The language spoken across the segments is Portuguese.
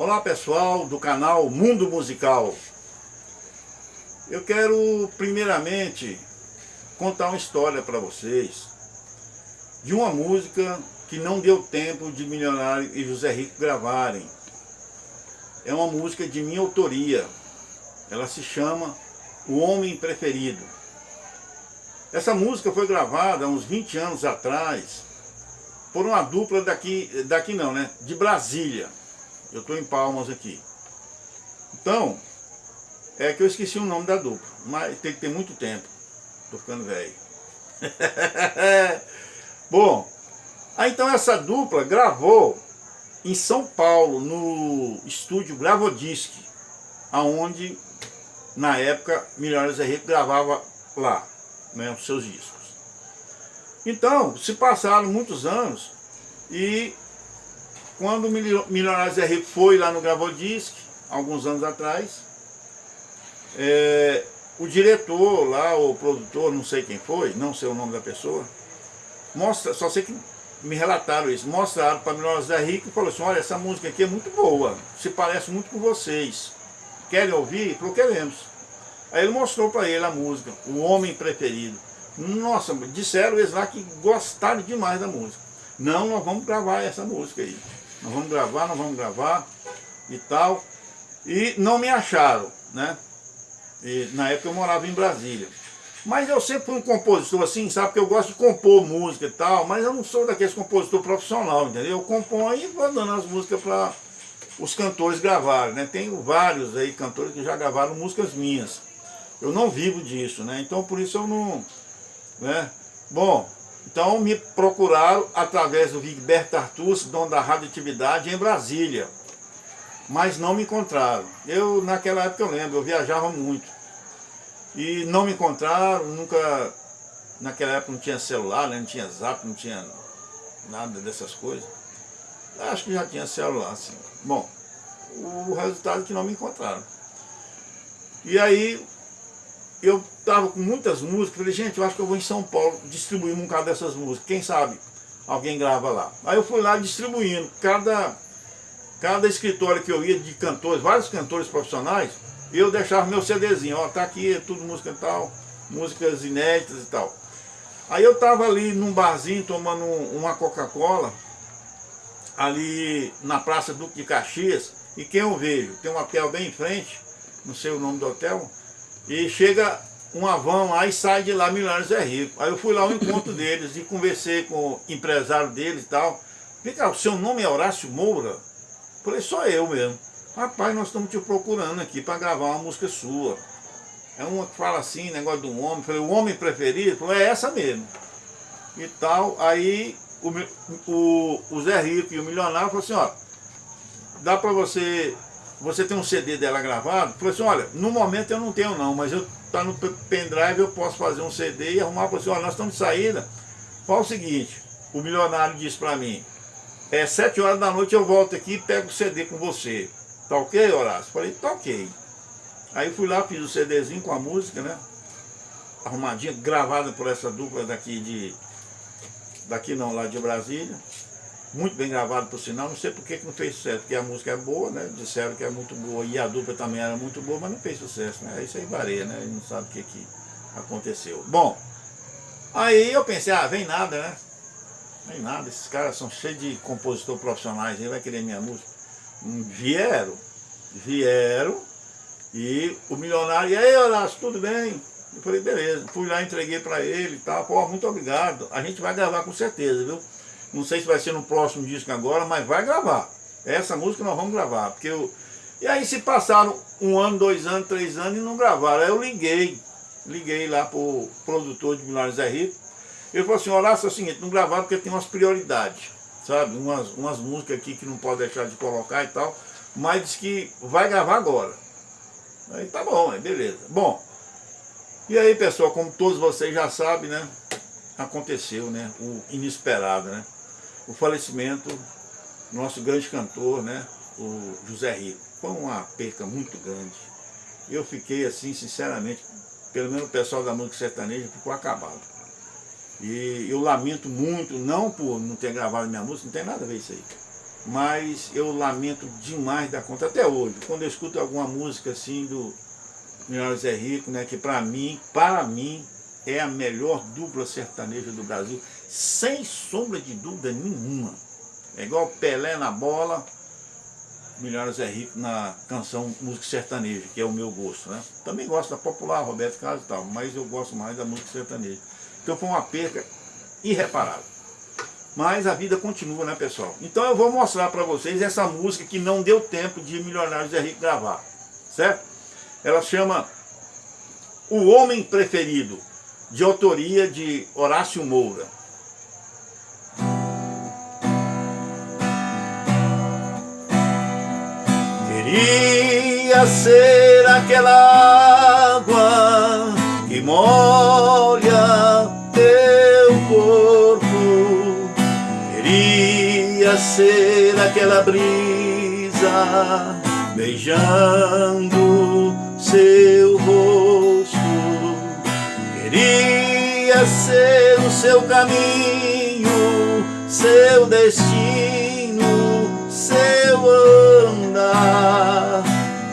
Olá pessoal do canal Mundo Musical. Eu quero primeiramente contar uma história para vocês de uma música que não deu tempo de Milionário e José Rico gravarem. É uma música de minha autoria. Ela se chama O Homem Preferido. Essa música foi gravada há uns 20 anos atrás por uma dupla daqui, daqui não, né? De Brasília. Eu estou em Palmas aqui. Então, é que eu esqueci o nome da dupla, mas tem que ter muito tempo. Estou ficando velho. Bom, aí então essa dupla gravou em São Paulo, no estúdio Gravodisc, aonde na época Milionários Henrique gravava lá né, os seus discos. Então, se passaram muitos anos e quando o Milionários é Rico foi lá no Gravodisc, alguns anos atrás, é, o diretor lá, o produtor, não sei quem foi, não sei o nome da pessoa, mostra, só sei que me relataram isso, mostraram para Milionários é Rico e falou assim, olha, essa música aqui é muito boa, se parece muito com vocês. Querem ouvir? Falou, queremos. Aí ele mostrou para ele a música, O Homem Preferido. Nossa, disseram eles lá que gostaram demais da música. Não, nós vamos gravar essa música aí. Nós vamos gravar, nós vamos gravar e tal. E não me acharam, né? E, na época eu morava em Brasília. Mas eu sempre fui um compositor assim, sabe? que eu gosto de compor música e tal, mas eu não sou daqueles compositor profissional, entendeu? Eu componho e vou dando as músicas para os cantores gravarem, né? Tenho vários aí cantores que já gravaram músicas minhas. Eu não vivo disso, né? Então por isso eu não... Né? Bom, então me procuraram através do Vigberto Artus, dono da radioatividade em Brasília. Mas não me encontraram. Eu, naquela época eu lembro, eu viajava muito. E não me encontraram, nunca... Naquela época não tinha celular, né? não tinha zap, não tinha nada dessas coisas. Acho que já tinha celular, assim. Bom, o resultado é que não me encontraram. E aí eu estava com muitas músicas, falei, gente, eu acho que eu vou em São Paulo distribuir um bocado dessas músicas, quem sabe alguém grava lá. Aí eu fui lá distribuindo, cada, cada escritório que eu ia de cantores, vários cantores profissionais, eu deixava meu CDzinho, ó, tá aqui, tudo música e tal, músicas inéditas e tal. Aí eu tava ali num barzinho tomando uma Coca-Cola, ali na Praça Duque de Caxias, e quem eu vejo? Tem um hotel bem em frente, não sei o nome do hotel, e chega uma van lá e sai de lá Milionários é Rico. Aí eu fui lá ao encontro deles e conversei com o empresário deles e tal. Vem cá, o seu nome é Horácio Moura? Falei, só eu mesmo. Rapaz, nós estamos te procurando aqui para gravar uma música sua. É uma que fala assim, negócio do homem. Falei, o homem preferido? Falei, é essa mesmo. E tal. Aí o, o, o Zé Rico e o milionário falaram assim, ó, dá para você você tem um CD dela gravado? Falei assim, olha, no momento eu não tenho não, mas eu tá no pendrive, eu posso fazer um CD e arrumar para você, olha, nós estamos de saída. Fala o seguinte, o milionário disse para mim, é sete horas da noite eu volto aqui e pego o CD com você. Tá ok, Horácio? Falei, tá ok. Aí fui lá, fiz o CDzinho com a música, né? Arrumadinha, gravada por essa dupla daqui de... Daqui não, lá de Brasília muito bem gravado por sinal, não sei por que não fez sucesso, porque a música é boa, né? Disseram que é muito boa e a dupla também era muito boa, mas não fez sucesso, né? Isso aí varia, né? Não sabe o que, que aconteceu. Bom, aí eu pensei, ah, vem nada, né? Vem nada, esses caras são cheios de compositores profissionais, ele vai querer minha música. Hum, vieram, vieram, e o milionário, e aí Horácio, tudo bem? Eu falei, beleza, fui lá, entreguei para ele e tal, pô, muito obrigado, a gente vai gravar com certeza, viu? Não sei se vai ser no próximo disco agora, mas vai gravar. Essa música nós vamos gravar. Porque eu... E aí se passaram um ano, dois anos, três anos e não gravaram. Aí eu liguei, liguei lá pro produtor de Milhares é Rico. Ele falou assim, Horácio, é o seguinte, não gravaram porque tem umas prioridades, sabe? Umas, umas músicas aqui que não pode deixar de colocar e tal. Mas diz que vai gravar agora. Aí tá bom, aí beleza. Bom, e aí pessoal, como todos vocês já sabem, né? Aconteceu, né? O inesperado, né? O falecimento do nosso grande cantor, né, o José Rico. Foi uma perca muito grande. Eu fiquei assim, sinceramente, pelo menos o pessoal da música sertaneja ficou acabado. E eu lamento muito, não por não ter gravado minha música, não tem nada a ver isso aí. mas eu lamento demais da conta, até hoje, quando eu escuto alguma música assim do Milionário Zé Rico, né, que para mim, para mim, é a melhor dupla sertaneja do Brasil, sem sombra de dúvida nenhuma. É igual Pelé na bola, Milionário Zé Rico na canção música sertaneja, que é o meu gosto, né? Também gosto da popular, Roberto Carlos e tal, mas eu gosto mais da música sertaneja. Então foi uma perca irreparável. Mas a vida continua, né, pessoal? Então eu vou mostrar para vocês essa música que não deu tempo de Milionário Zé Rico gravar, certo? Ela chama O Homem Preferido, de autoria de Horácio Moura. Queria ser aquela água que molha teu corpo. Queria ser aquela brisa beijando seu rosto. Queria ser o seu caminho, seu destino, seu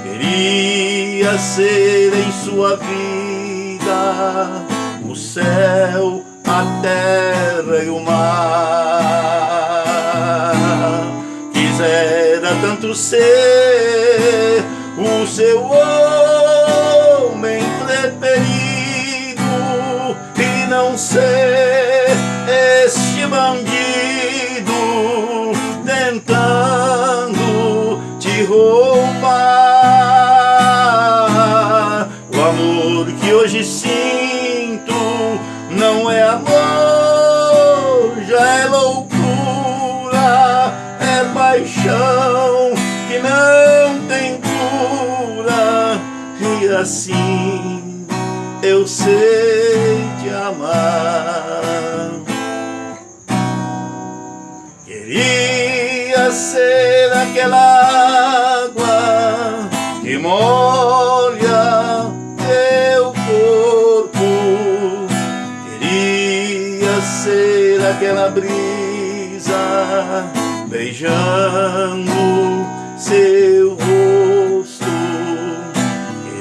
Queria ser em sua vida o céu, a terra e o mar. Quisera tanto ser o seu homem preferido E não ser este bandido tentando paixão que não tem cura e assim eu sei te amar. Queria ser aquela água que molha teu corpo. Queria ser aquela brisa beijando seu rosto.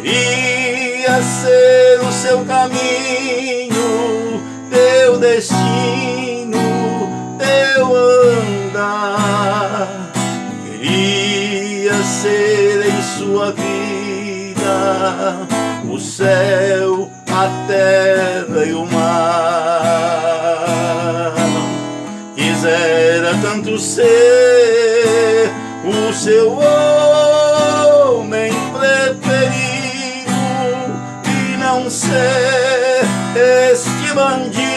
Queria ser o seu caminho, teu destino, teu andar. Queria ser em sua vida o céu, a terra e o mar. Quisera tanto ser o seu homem preferido e não ser este bandido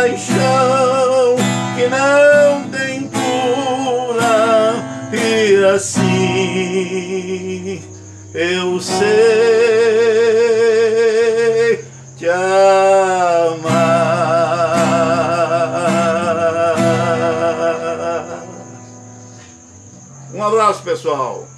paixão que não tem cura e assim eu sei te amar. Um abraço, pessoal.